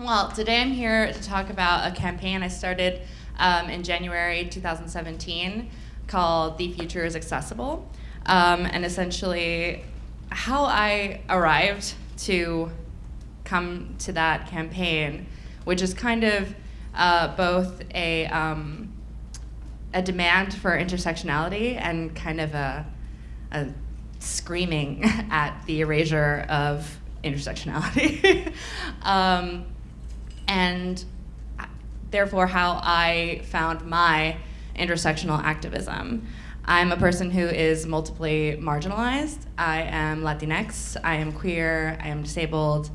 Well, today I'm here to talk about a campaign I started um, in January 2017 called The Future is Accessible. Um, and essentially, how I arrived to come to that campaign, which is kind of uh, both a, um, a demand for intersectionality and kind of a, a screaming at the erasure of intersectionality. and therefore how I found my intersectional activism. I'm a person who is multiply marginalized. I am Latinx, I am queer, I am disabled.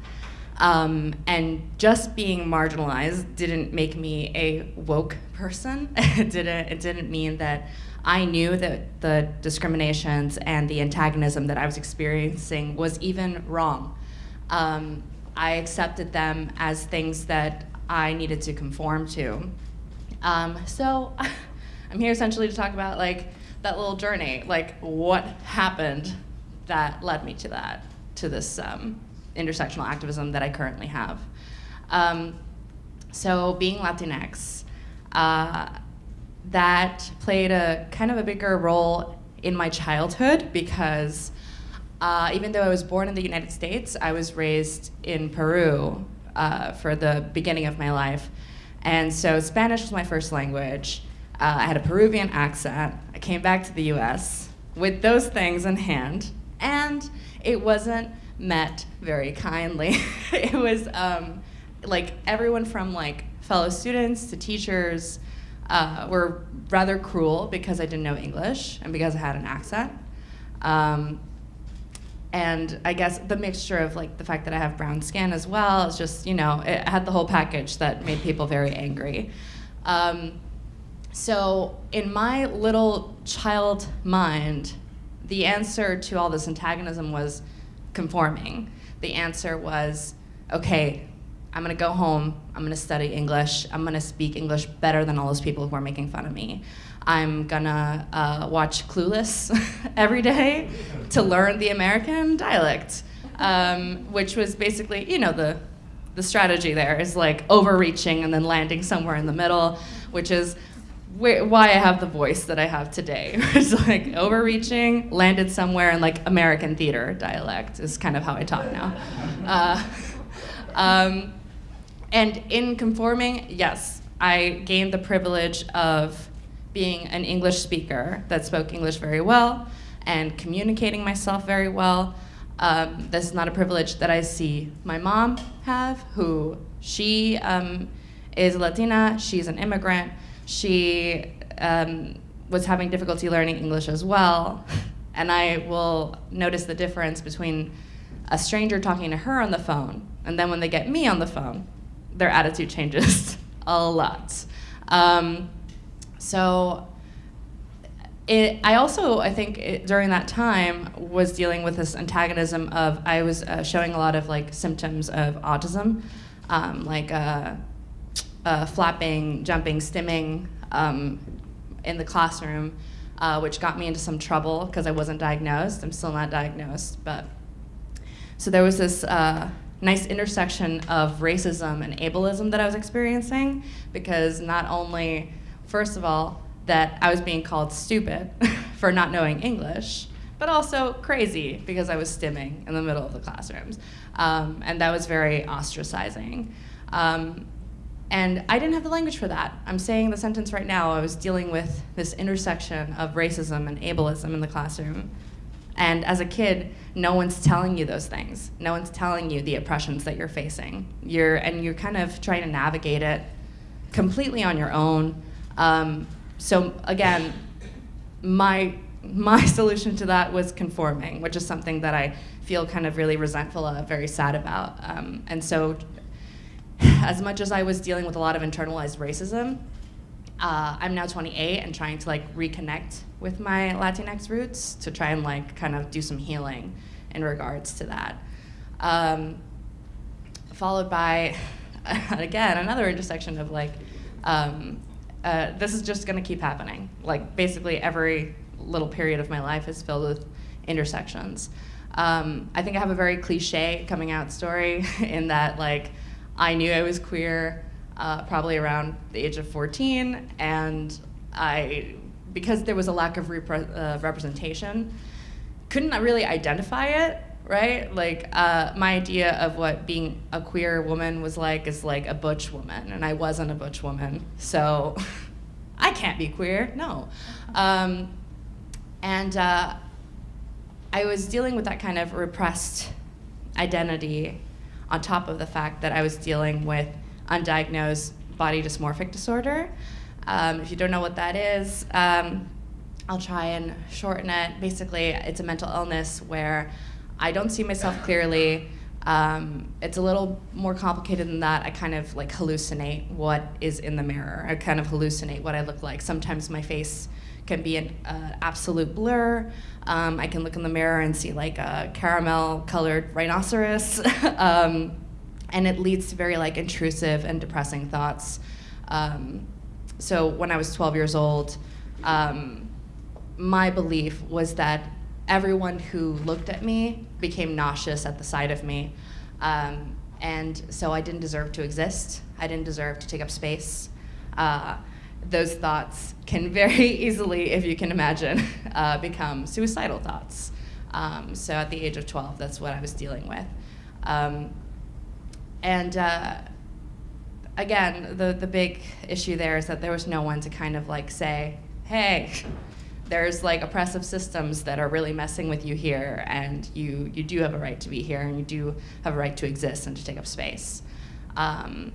Um, and just being marginalized didn't make me a woke person. it, didn't, it didn't mean that I knew that the discriminations and the antagonism that I was experiencing was even wrong. Um, I accepted them as things that I needed to conform to. Um, so I'm here essentially to talk about like that little journey, like what happened that led me to that, to this um, intersectional activism that I currently have. Um, so being Latinx, uh, that played a kind of a bigger role in my childhood because uh, even though I was born in the United States, I was raised in Peru uh, for the beginning of my life. And so Spanish was my first language. Uh, I had a Peruvian accent. I came back to the US with those things in hand, and it wasn't met very kindly. it was um, like everyone from like fellow students to teachers uh, were rather cruel because I didn't know English and because I had an accent. Um, and I guess the mixture of like the fact that I have brown skin as well is just you know it had the whole package that made people very angry. Um, so in my little child mind, the answer to all this antagonism was conforming. The answer was, okay, I'm gonna go home, I'm gonna study English, I'm gonna speak English better than all those people who are making fun of me. I'm gonna uh, watch Clueless every day to learn the American dialect, um, which was basically, you know, the, the strategy there is like overreaching and then landing somewhere in the middle, which is why I have the voice that I have today. it's like overreaching, landed somewhere in like American theater dialect is kind of how I talk now. Uh, um, and in conforming, yes, I gained the privilege of being an English speaker that spoke English very well and communicating myself very well. Um, this is not a privilege that I see my mom have, who she um, is Latina, she's an immigrant, she um, was having difficulty learning English as well. And I will notice the difference between a stranger talking to her on the phone and then when they get me on the phone, their attitude changes a lot. Um, so it, I also, I think it, during that time was dealing with this antagonism of, I was uh, showing a lot of like symptoms of autism, um, like uh, uh, flapping, jumping, stimming um, in the classroom, uh, which got me into some trouble because I wasn't diagnosed. I'm still not diagnosed, but so there was this uh, nice intersection of racism and ableism that I was experiencing because not only first of all, that I was being called stupid for not knowing English, but also crazy because I was stimming in the middle of the classrooms. Um, and that was very ostracizing. Um, and I didn't have the language for that. I'm saying the sentence right now, I was dealing with this intersection of racism and ableism in the classroom. And as a kid, no one's telling you those things. No one's telling you the oppressions that you're facing. You're, and you're kind of trying to navigate it completely on your own um, so again, my my solution to that was conforming, which is something that I feel kind of really resentful of, very sad about. Um, and so, as much as I was dealing with a lot of internalized racism, uh, I'm now 28 and trying to like reconnect with my Latinx roots to try and like kind of do some healing in regards to that. Um, followed by, again, another intersection of like um, uh, this is just going to keep happening. Like basically every little period of my life is filled with intersections. Um, I think I have a very cliche coming out story in that like I knew I was queer uh, probably around the age of 14, and I, because there was a lack of uh, representation, couldn't really identify it, right? Like, uh, my idea of what being a queer woman was like is like a butch woman, and I wasn't a butch woman, so I can't be queer, no. Um, and uh, I was dealing with that kind of repressed identity on top of the fact that I was dealing with undiagnosed body dysmorphic disorder. Um, if you don't know what that is, um, I'll try and shorten it. Basically, it's a mental illness where I don't see myself clearly. Um, it's a little more complicated than that. I kind of like hallucinate what is in the mirror. I kind of hallucinate what I look like. Sometimes my face can be an uh, absolute blur. Um, I can look in the mirror and see like a caramel colored rhinoceros. um, and it leads to very like intrusive and depressing thoughts. Um, so when I was 12 years old, um, my belief was that everyone who looked at me became nauseous at the sight of me. Um, and so I didn't deserve to exist. I didn't deserve to take up space. Uh, those thoughts can very easily, if you can imagine, uh, become suicidal thoughts. Um, so at the age of 12, that's what I was dealing with. Um, and uh, again, the, the big issue there is that there was no one to kind of like say, hey, there's like oppressive systems that are really messing with you here, and you, you do have a right to be here, and you do have a right to exist and to take up space. Um,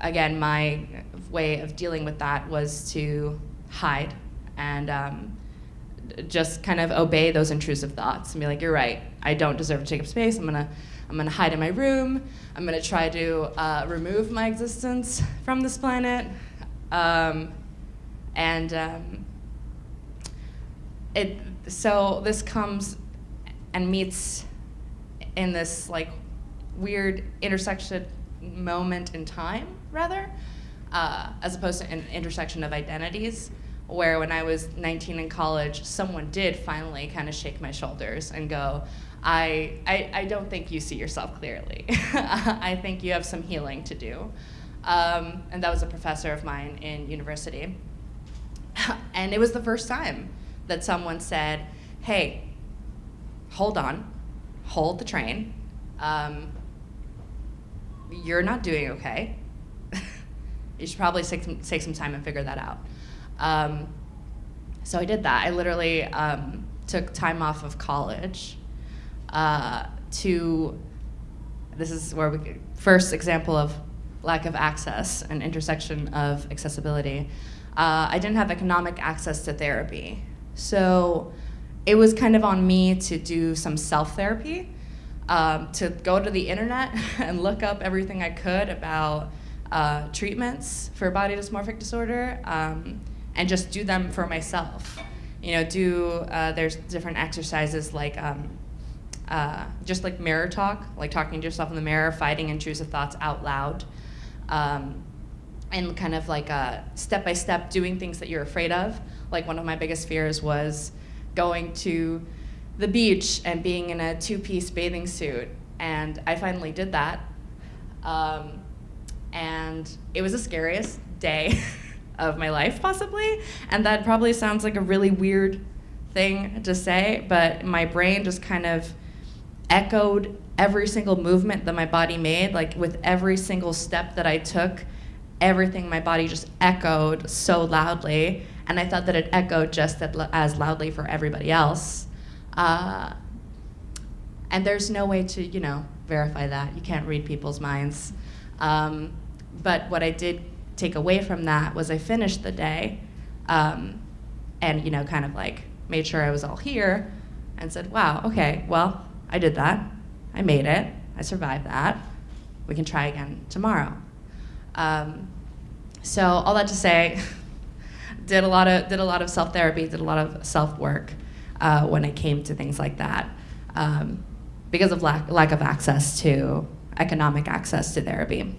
again, my way of dealing with that was to hide and um, just kind of obey those intrusive thoughts and be like, "You're right. I don't deserve to take up space. I'm gonna, I'm gonna hide in my room. I'm gonna try to uh, remove my existence from this planet." Um, and um, it so this comes and meets in this like weird intersection moment in time rather uh, as opposed to an intersection of identities where when i was 19 in college someone did finally kind of shake my shoulders and go I, I, I don't think you see yourself clearly. I think you have some healing to do. Um, and that was a professor of mine in university. And it was the first time that someone said, hey, hold on, hold the train. Um, you're not doing okay. you should probably take some, take some time and figure that out. Um, so I did that. I literally um, took time off of college uh, to, this is where we, first example of lack of access and intersection of accessibility. Uh, I didn't have economic access to therapy. So it was kind of on me to do some self therapy, um, to go to the internet and look up everything I could about uh, treatments for body dysmorphic disorder um, and just do them for myself. You know, do, uh, there's different exercises like um, uh, just like mirror talk, like talking to yourself in the mirror, fighting intrusive thoughts out loud. Um, and kind of like a step by step doing things that you're afraid of. Like one of my biggest fears was going to the beach and being in a two piece bathing suit. And I finally did that. Um, and it was the scariest day of my life, possibly. And that probably sounds like a really weird thing to say, but my brain just kind of echoed every single movement that my body made, like with every single step that I took everything my body just echoed so loudly, and I thought that it echoed just as loudly for everybody else. Uh, and there's no way to, you know, verify that. You can't read people's minds. Um, but what I did take away from that was I finished the day, um, and you know, kind of like made sure I was all here, and said, "Wow, okay, well, I did that. I made it. I survived that. We can try again tomorrow." Um, so all that to say, did a lot of did a lot of self therapy, did a lot of self work uh, when it came to things like that, um, because of lack lack of access to economic access to therapy.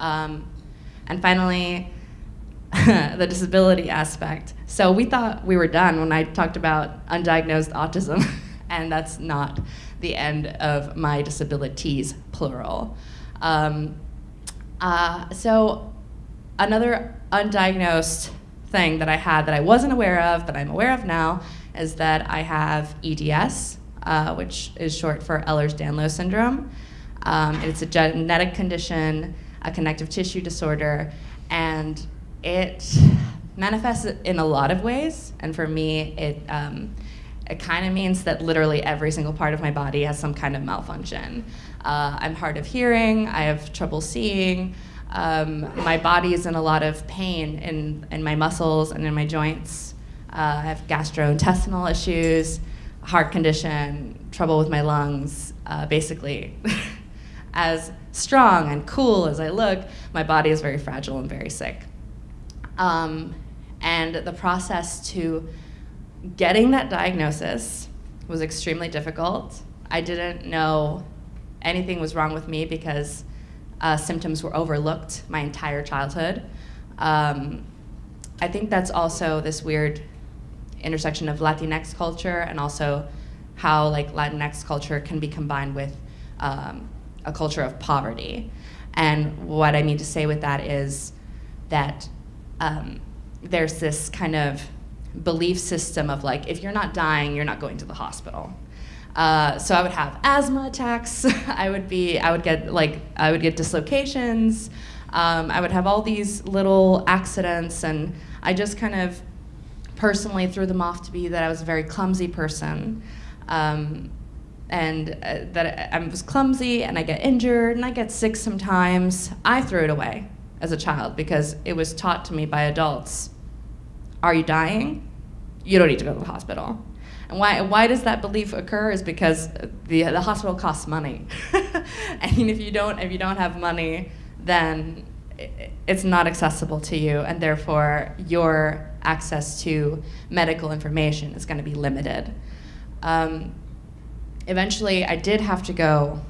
Um, and finally, the disability aspect. So we thought we were done when I talked about undiagnosed autism, and that's not the end of my disabilities, plural. Um, Uh, so another undiagnosed thing that I had that I wasn't aware of, that I'm aware of now, is that I have EDS, uh, which is short for Ehlers-Danlos syndrome. Um, it's a genetic condition, a connective tissue disorder, and it manifests in a lot of ways. And for me, it um, it kind of means that literally every single part of my body has some kind of malfunction. Uh, I'm hard of hearing, I have trouble seeing, um, my body is in a lot of pain in, in my muscles and in my joints. Uh, I have gastrointestinal issues, heart condition, trouble with my lungs. Uh, basically, as strong and cool as I look, my body is very fragile and very sick. Um, and the process to getting that diagnosis was extremely difficult. I didn't know anything was wrong with me because uh, symptoms were overlooked my entire childhood. Um, I think that's also this weird intersection of Latinx culture and also how like Latinx culture can be combined with um, a culture of poverty. And what I mean to say with that is that um, there's this kind of belief system of like, if you're not dying, you're not going to the hospital. Uh, so I would have asthma attacks. I would be, I would get like, I would get dislocations. Um, I would have all these little accidents, and I just kind of personally threw them off to be that I was a very clumsy person. Um, and uh, that I was clumsy and I get injured and I get sick sometimes. I threw it away as a child because it was taught to me by adults. Are you dying? You don't need to go to the hospital. And why, why does that belief occur is because the, the hospital costs money. and if you, don't, if you don't have money, then it's not accessible to you, and therefore your access to medical information is going to be limited. Um, eventually, I did have to go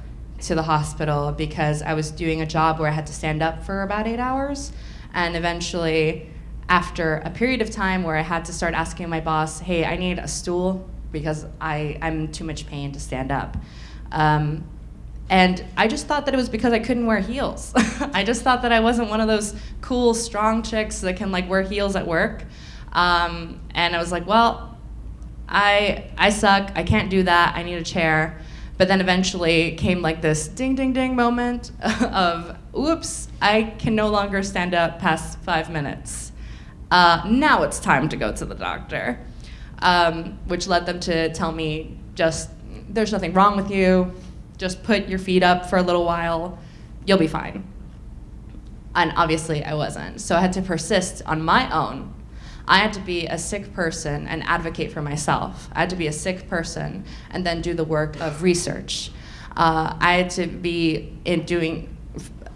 to the hospital because I was doing a job where I had to stand up for about eight hours. And eventually, after a period of time where I had to start asking my boss, hey, I need a stool because I, I'm too much pain to stand up. Um, and I just thought that it was because I couldn't wear heels. I just thought that I wasn't one of those cool, strong chicks that can like wear heels at work. Um, and I was like, well, I, I suck, I can't do that, I need a chair. But then eventually came like this ding, ding, ding moment of, oops, I can no longer stand up past five minutes. Uh, now it's time to go to the doctor, um, which led them to tell me just, there's nothing wrong with you, just put your feet up for a little while, you'll be fine. And obviously I wasn't. So I had to persist on my own I had to be a sick person and advocate for myself. I had to be a sick person and then do the work of research. Uh, I had to be in doing,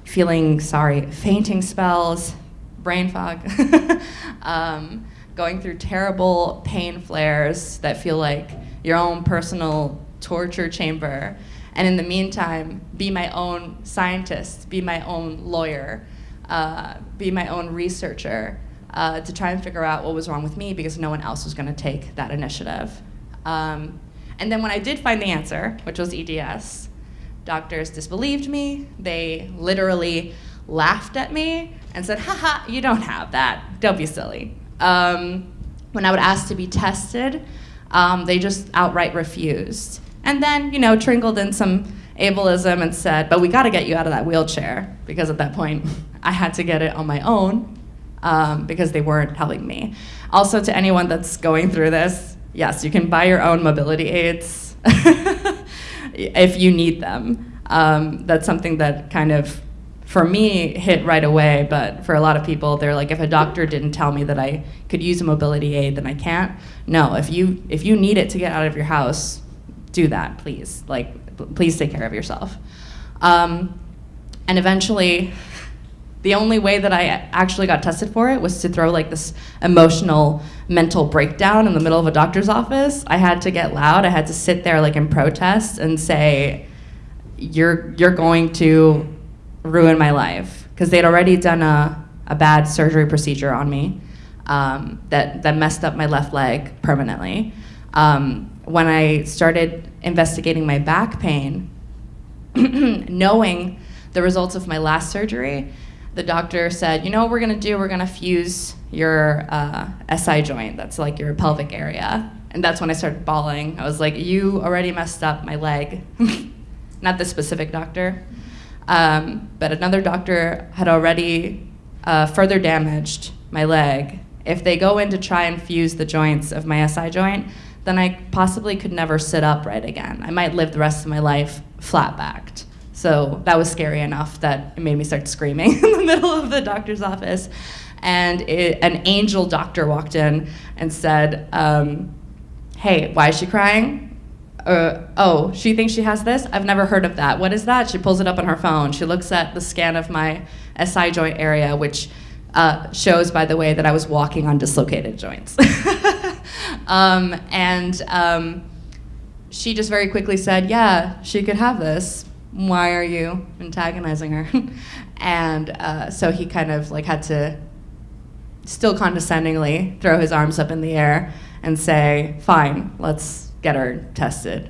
feeling, sorry, fainting spells, brain fog, um, going through terrible pain flares that feel like your own personal torture chamber. And in the meantime, be my own scientist, be my own lawyer, uh, be my own researcher uh, to try and figure out what was wrong with me because no one else was going to take that initiative. Um, and then when I did find the answer, which was EDS, doctors disbelieved me. They literally laughed at me and said, haha, you don't have that. Don't be silly. Um, when I would ask to be tested, um, they just outright refused. And then, you know, trickled in some ableism and said, but we got to get you out of that wheelchair because at that point I had to get it on my own um, because they weren't helping me. Also, to anyone that's going through this, yes, you can buy your own mobility aids if you need them. Um, that's something that kind of, for me, hit right away, but for a lot of people, they're like, if a doctor didn't tell me that I could use a mobility aid, then I can't. No, if you, if you need it to get out of your house, do that, please. Like, please take care of yourself. Um, and eventually, the only way that I actually got tested for it was to throw like this emotional mental breakdown in the middle of a doctor's office. I had to get loud. I had to sit there like in protest and say, "You're you're going to ruin my life," because they'd already done a a bad surgery procedure on me um, that that messed up my left leg permanently. Um, when I started investigating my back pain, knowing the results of my last surgery, the doctor said, you know what we're gonna do? We're gonna fuse your uh, SI joint. That's like your pelvic area. And that's when I started bawling. I was like, you already messed up my leg. Not the specific doctor. Um, but another doctor had already uh, further damaged my leg. If they go in to try and fuse the joints of my SI joint, then I possibly could never sit upright again. I might live the rest of my life flat backed. So that was scary enough that it made me start screaming in the middle of the doctor's office. And it, an angel doctor walked in and said, um, Hey, why is she crying? Oh, she thinks she has this? I've never heard of that. What is that? She pulls it up on her phone. She looks at the scan of my SI joint area, which uh, shows, by the way, that I was walking on dislocated joints. um, and um, she just very quickly said, Yeah, she could have this why are you antagonizing her? and uh, so he kind of like had to still condescendingly throw his arms up in the air and say, fine, let's get her tested.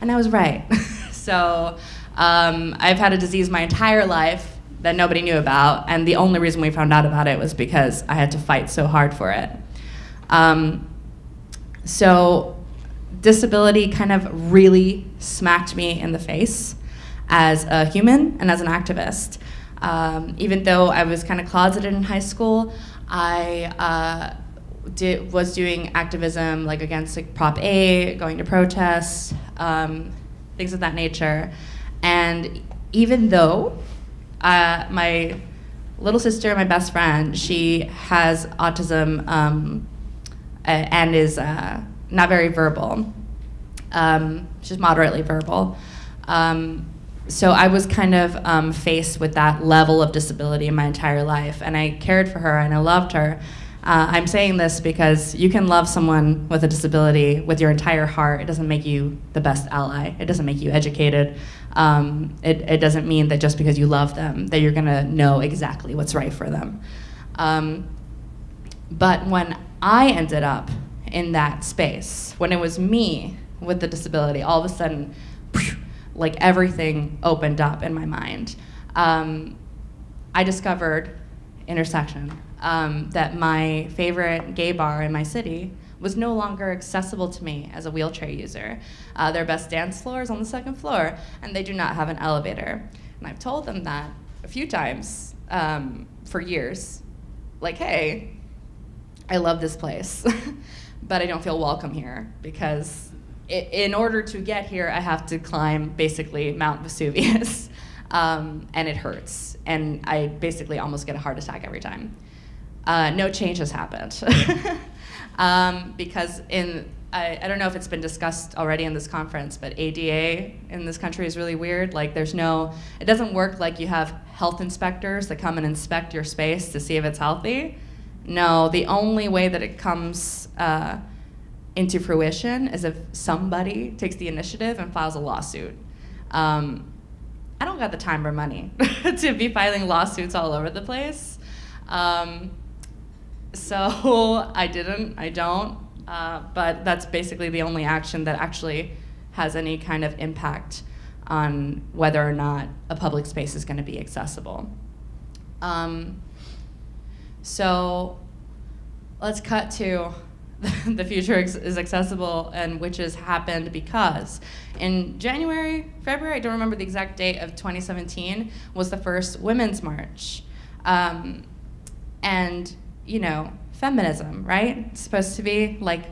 And I was right. so um, I've had a disease my entire life that nobody knew about, and the only reason we found out about it was because I had to fight so hard for it. Um, so disability kind of really smacked me in the face as a human and as an activist. Um, even though I was kind of closeted in high school, I uh, did, was doing activism like against like Prop 8, going to protests, um, things of that nature. And even though uh, my little sister, my best friend, she has autism um, and is uh, not very verbal. Um, she's moderately verbal. Um, so I was kind of um, faced with that level of disability in my entire life, and I cared for her and I loved her. Uh, I'm saying this because you can love someone with a disability with your entire heart. It doesn't make you the best ally. It doesn't make you educated. Um, it, it, doesn't mean that just because you love them that you're gonna know exactly what's right for them. Um, but when I ended up in that space, when it was me with the disability, all of a sudden like everything opened up in my mind. Um, I discovered intersection, um, that my favorite gay bar in my city was no longer accessible to me as a wheelchair user. Uh, their best dance floor is on the second floor, and they do not have an elevator. And I've told them that a few times um, for years. Like, hey, I love this place, but I don't feel welcome here because in order to get here, I have to climb basically Mount Vesuvius, um, and it hurts. And I basically almost get a heart attack every time. Uh, no change has happened. um, because in, I, I, don't know if it's been discussed already in this conference, but ADA in this country is really weird. Like there's no, it doesn't work like you have health inspectors that come and inspect your space to see if it's healthy. No, the only way that it comes, uh, into fruition is if somebody takes the initiative and files a lawsuit. Um, I don't got the time or money to be filing lawsuits all over the place. Um, so I didn't, I don't, uh, but that's basically the only action that actually has any kind of impact on whether or not a public space is going to be accessible. Um, so let's cut to the future is accessible and which has happened because in January, February, I don't remember the exact date of 2017, was the first Women's March. Um, and, you know, feminism, right? It's supposed to be like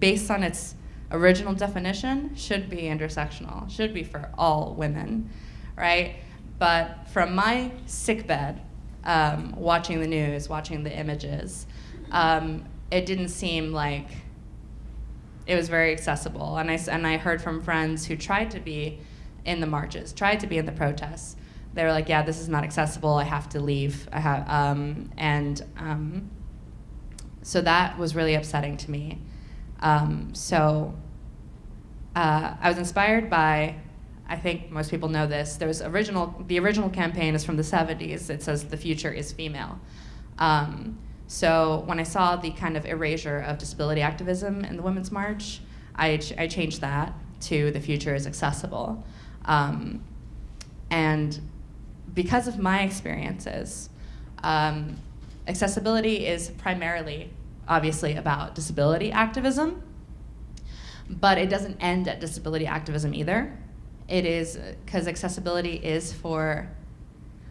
based on its original definition, should be intersectional, should be for all women, right? But from my sickbed, um, watching the news, watching the images, um, it didn't seem like it was very accessible. And I, and I heard from friends who tried to be in the marches, tried to be in the protests. They were like, yeah, this is not accessible. I have to leave. I have, um, and um, so that was really upsetting to me. Um, so uh, I was inspired by, I think most people know this, there's original, the original campaign is from the 70s. It says, the future is female. Um, so when I saw the kind of erasure of disability activism in the Women's March, I, ch I changed that to the future is accessible. Um, and because of my experiences, Um, accessibility is primarily, obviously, about disability activism, but it doesn't end at disability activism either. It is, because accessibility is for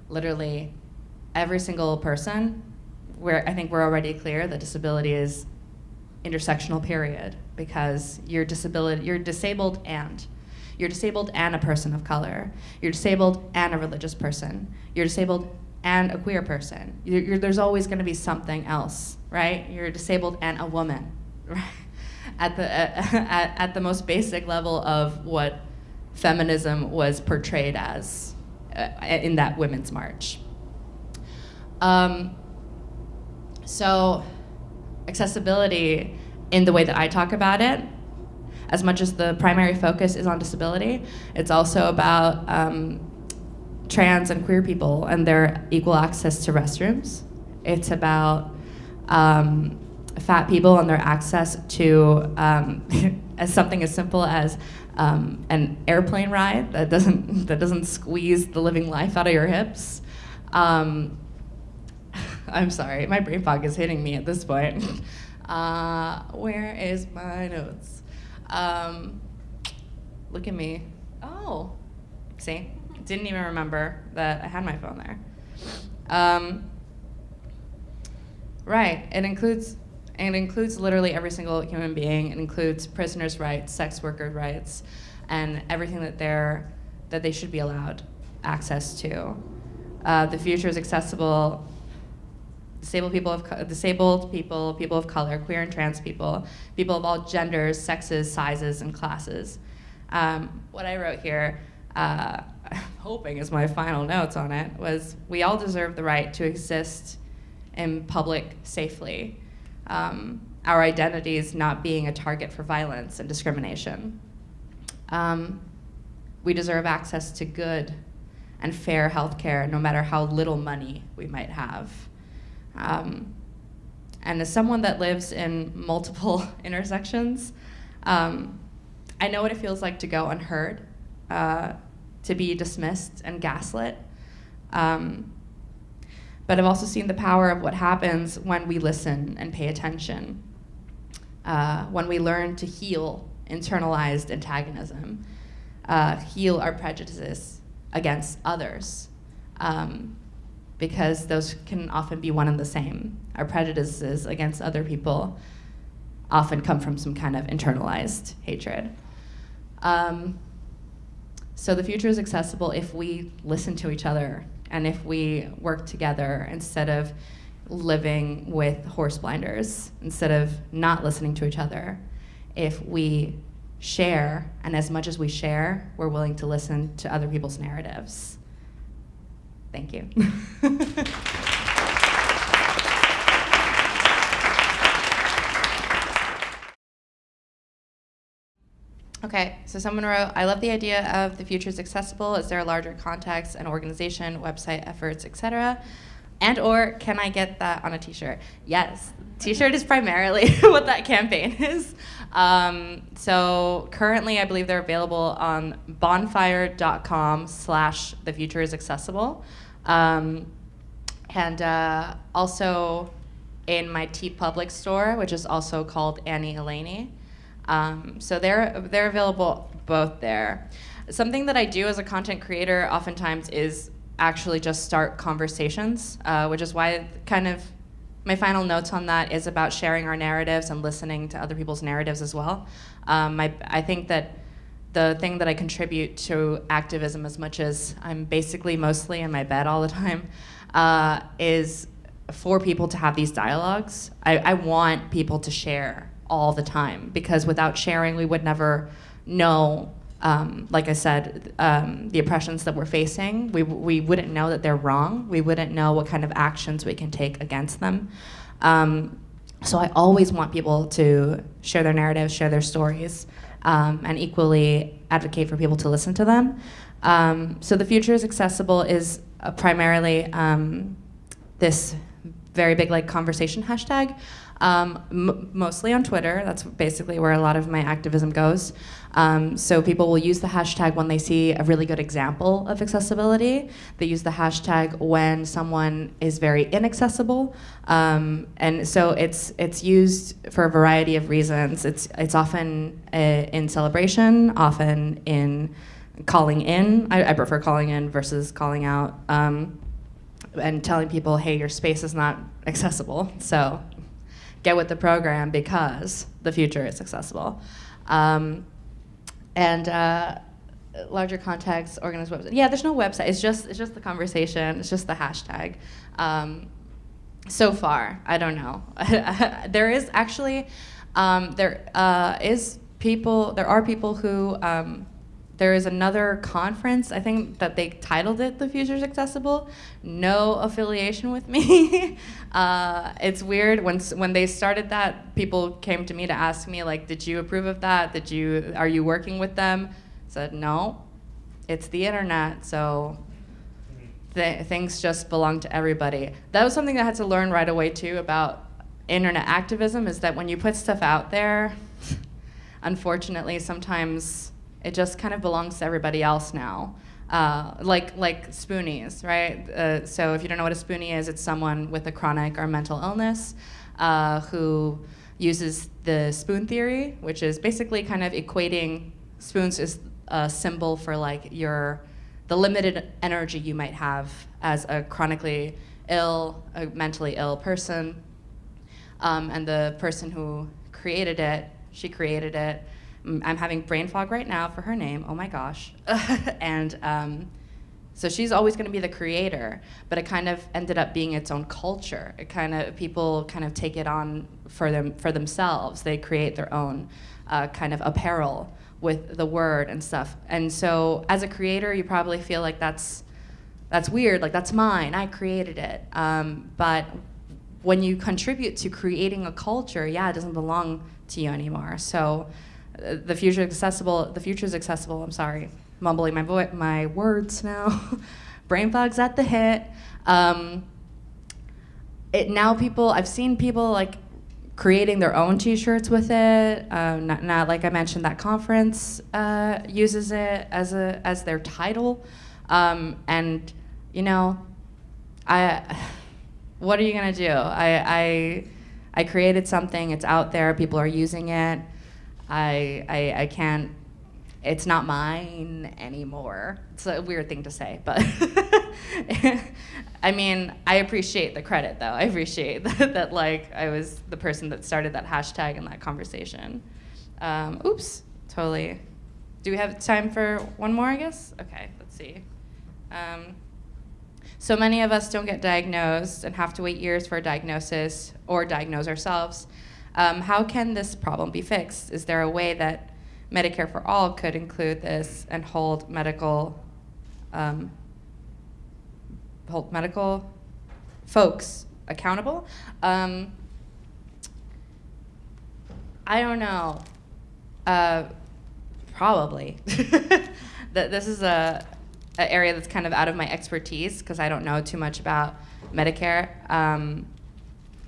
literally every single person, where I think we're already clear that disability is intersectional period because you're disability you're disabled and you're disabled and a person of color. You're disabled and a religious person. You're disabled and a queer person. You're, you're, there's always going to be something else right? You're disabled and a woman right? at the uh, at, at the most basic level of what feminism was portrayed as uh, in that women's march. Um, so accessibility in the way that I talk about it, as much as the primary focus is on disability, it's also about um, trans and queer people and their equal access to restrooms. It's about um, fat people and their access to um, as something as simple as um, an airplane ride that doesn't that doesn't squeeze the living life out of your hips. Um, I'm sorry, my brain fog is hitting me at this point. Uh, where is my notes? Um, look at me. Oh, see, didn't even remember that I had my phone there. Um, right, it includes it includes literally every single human being. It includes prisoners' rights, sex worker rights, and everything that they're that they should be allowed access to. Uh, the future is accessible disabled people of disabled people, people of color, queer and trans people, people of all genders, sexes, sizes, and classes. Um, what I wrote here, uh, hoping is my final notes on it, was we all deserve the right to exist in public safely. Um, our identities not being a target for violence and discrimination. Um, we deserve access to good and fair health care no matter how little money we might have. Um, and as someone that lives in multiple intersections, um, I know what it feels like to go unheard, uh, to be dismissed and gaslit. Um, but I've also seen the power of what happens when we listen and pay attention, uh, when we learn to heal internalized antagonism, uh, heal our prejudices against others. Um, because those can often be one and the same. Our prejudices against other people often come from some kind of internalized hatred. Um, so the future is accessible if we listen to each other and if we work together instead of living with horse blinders, instead of not listening to each other. If we share, and as much as we share, we're willing to listen to other people's narratives. Thank you. Okay, so someone wrote, I love the idea of the future is accessible. Is there a larger context, an organization, website, efforts, etc.? And or can I get that on a t-shirt? Yes, t-shirt is primarily what that campaign is. Um, so currently I believe they're available on bonfire.com slash the future is accessible. Um, and uh, also in my TeePublic store, which is also called Annie Elainey. Um, so they're, they're available both there. Something that I do as a content creator oftentimes is actually just start conversations, uh, which is why kind of my final notes on that is about sharing our narratives and listening to other people's narratives as well. Um, I, I think that the thing that I contribute to activism as much as I'm basically mostly in my bed all the time uh, is for people to have these dialogues. I, I, want people to share all the time because without sharing we would never know, um, like I said, um, the oppressions that we're facing. We, we wouldn't know that they're wrong. We wouldn't know what kind of actions we can take against them. Um, so I always want people to share their narratives, share their stories um, and equally advocate for people to listen to them. Um, so the future is accessible is uh, primarily um, this very big like conversation hashtag. Um, mostly on Twitter. That's basically where a lot of my activism goes. Um, so people will use the hashtag when they see a really good example of accessibility. They use the hashtag when someone is very inaccessible, um, and so it's it's used for a variety of reasons. It's it's often uh, in celebration, often in calling in. I, I, prefer calling in versus calling out. Um, and telling people, hey, your space is not accessible, so get with the program because the future is accessible. Um, and uh, larger context, organized website. Yeah, there's no website. It's just it's just the conversation. It's just the hashtag. Um, so far, I don't know. there is actually um, there uh, is people. There are people who um, there is another conference, I think that they titled it The Future's Accessible. No affiliation with me. uh, it's weird, when, when they started that, people came to me to ask me, like, did you approve of that? Did you, are you working with them? I said, no, it's the internet, so th things just belong to everybody. That was something I had to learn right away too about internet activism is that when you put stuff out there, unfortunately, sometimes it just kind of belongs to everybody else now. Uh, like like spoonies, right? Uh, so if you don't know what a spoonie is, it's someone with a chronic or mental illness uh, who uses the spoon theory, which is basically kind of equating spoons as a symbol for like your the limited energy you might have as a chronically ill, a mentally ill person, um, and the person who created it, she created it I'm having brain fog right now for her name. Oh my gosh. and um, so she's always going to be the creator, but it kind of ended up being its own culture. It kind of people kind of take it on for them for themselves. They create their own uh, kind of apparel with the word and stuff. And so as a creator, you probably feel like that's that's weird. Like that's mine. I created it. Um, but when you contribute to creating a culture, yeah, it doesn't belong to you anymore. So the future accessible. The future is accessible. I'm sorry, mumbling my my words now. Brain fog's at the hit. Um, it now people I've seen people like creating their own T-shirts with it. Uh, not, not, like I mentioned, that conference uh, uses it as a as their title, um, and you know, I. What are you gonna do? I, I I created something. It's out there. People are using it. I, I, I can't, it's not mine anymore. It's a weird thing to say, but I mean, I appreciate the credit though. I appreciate that, that, like I was the person that started that hashtag and that conversation. Um, oops, totally. Do we have time for one more, I guess? Okay, let's see. Um, so many of us don't get diagnosed and have to wait years for a diagnosis or diagnose ourselves. Um, how can this problem be fixed? Is there a way that Medicare for All could include this and hold medical um, hold medical folks accountable? Um, I don't know. Uh, probably. this is a, a, area that's kind of out of my expertise because I don't know too much about Medicare. Um,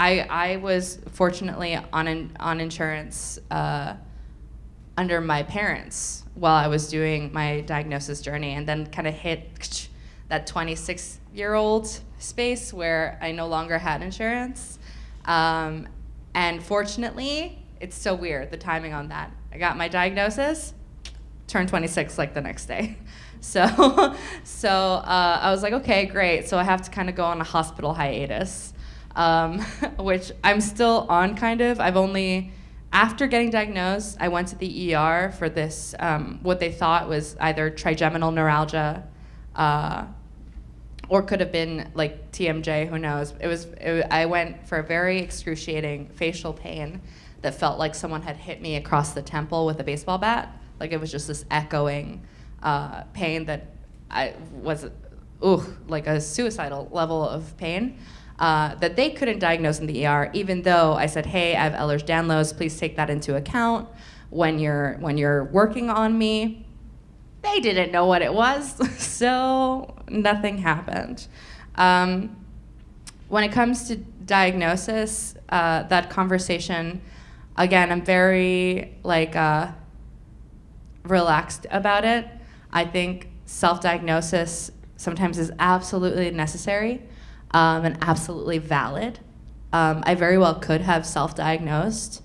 I, I was fortunately on, an, on insurance uh, under my parents while I was doing my diagnosis journey and then kind of hit that 26 year old space where I no longer had insurance. Um, and fortunately, it's so weird, the timing on that. I got my diagnosis, turned 26 like the next day. So, so uh, I was like, okay, great. So I have to kind of go on a hospital hiatus um, which I'm still on kind of. I've only, after getting diagnosed, I went to the ER for this, um, what they thought was either trigeminal neuralgia uh, or could have been like TMJ, who knows. It was, it, I went for a very excruciating facial pain that felt like someone had hit me across the temple with a baseball bat. Like it was just this echoing uh, pain that I was, ooh, like a suicidal level of pain uh, that they couldn't diagnose in the ER, even though I said, hey, I have Ehlers-Danlos, please take that into account when you're, when you're working on me. They didn't know what it was, so nothing happened. Um, when it comes to diagnosis, uh, that conversation, again, I'm very like uh, relaxed about it. I think self-diagnosis sometimes is absolutely necessary um, and absolutely valid. Um, I very well could have self-diagnosed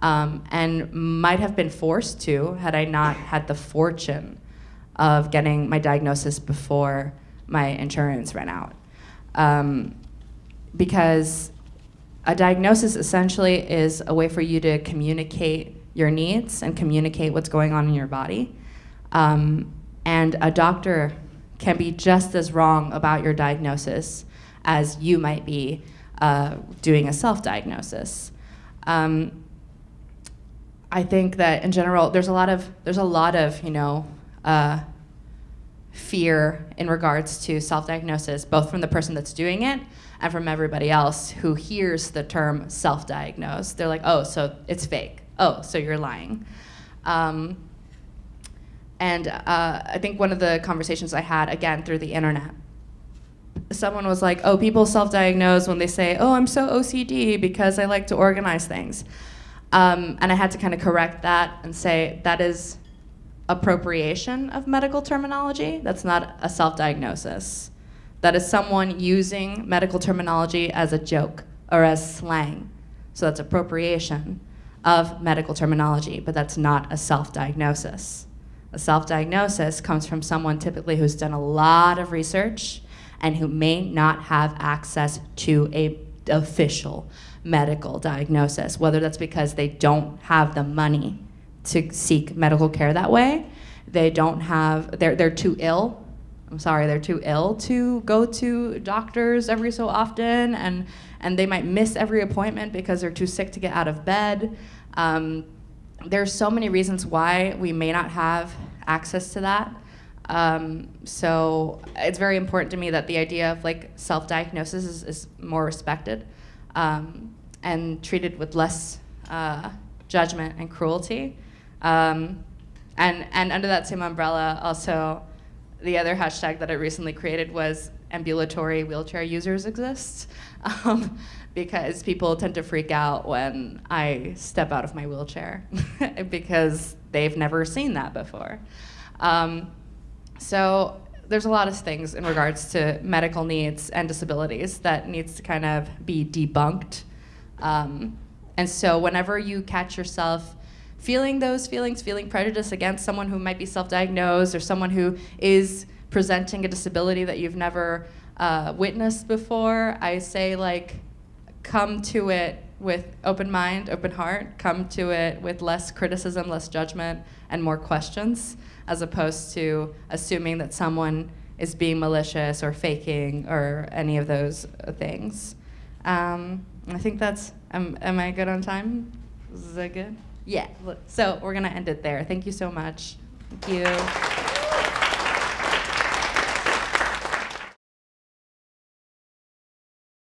um, and might have been forced to had I not had the fortune of getting my diagnosis before my insurance ran out. Um, because a diagnosis essentially is a way for you to communicate your needs and communicate what's going on in your body. Um, and a doctor can be just as wrong about your diagnosis as you might be uh, doing a self-diagnosis. Um, I think that in general, there's a lot of there's a lot of you know uh, fear in regards to self-diagnosis, both from the person that's doing it and from everybody else who hears the term self-diagnosed. They're like, oh, so it's fake. Oh, so you're lying. Um, and uh, I think one of the conversations I had, again, through the internet, someone was like, oh, people self-diagnose when they say, oh, I'm so OCD because I like to organize things. Um, and I had to kind of correct that and say that is appropriation of medical terminology. That's not a self-diagnosis. That is someone using medical terminology as a joke or as slang. So that's appropriation of medical terminology, but that's not a self-diagnosis. A self-diagnosis comes from someone typically who's done a lot of research and who may not have access to a official medical diagnosis, whether that's because they don't have the money to seek medical care that way, they don't have, they're, they're too ill. I'm sorry, they're too ill to go to doctors every so often, and, and they might miss every appointment because they're too sick to get out of bed. Um, there's so many reasons why we may not have access to that. Um, so it's very important to me that the idea of like self-diagnosis is, is, more respected um, and treated with less uh, judgment and cruelty. Um, and, and under that same umbrella, also, the other hashtag that I recently created was ambulatory wheelchair users exist. Um, because people tend to freak out when I step out of my wheelchair because they've never seen that before. Um, so there's a lot of things in regards to medical needs and disabilities that needs to kind of be debunked. Um, and so whenever you catch yourself feeling those feelings, feeling prejudice against someone who might be self-diagnosed or someone who is presenting a disability that you've never uh, witnessed before, I say like, come to it with open mind, open heart, come to it with less criticism, less judgment, and more questions, as opposed to assuming that someone is being malicious or faking or any of those things. Um, I think that's, am, am I good on time? Is that good? Yeah, so we're gonna end it there. Thank you so much. Thank you.